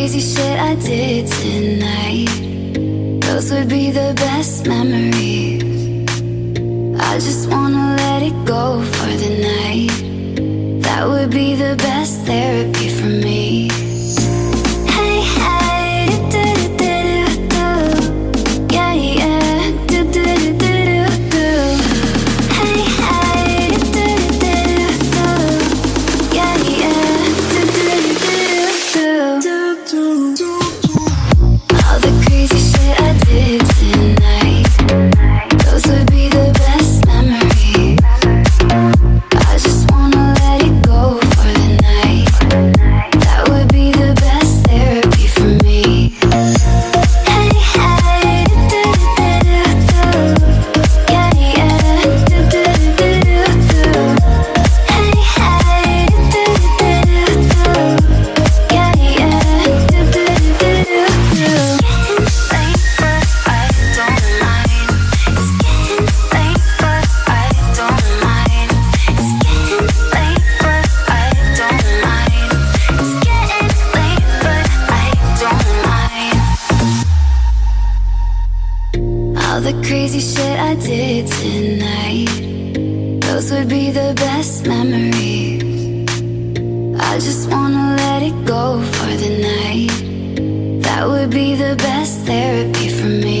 crazy shit I did tonight. Those would be the best memories. I just wanna let it go for the night. That would be the best therapy for me. Shit I did tonight. Those would be the best memories. I just wanna let it go for the night. That would be the best therapy for me.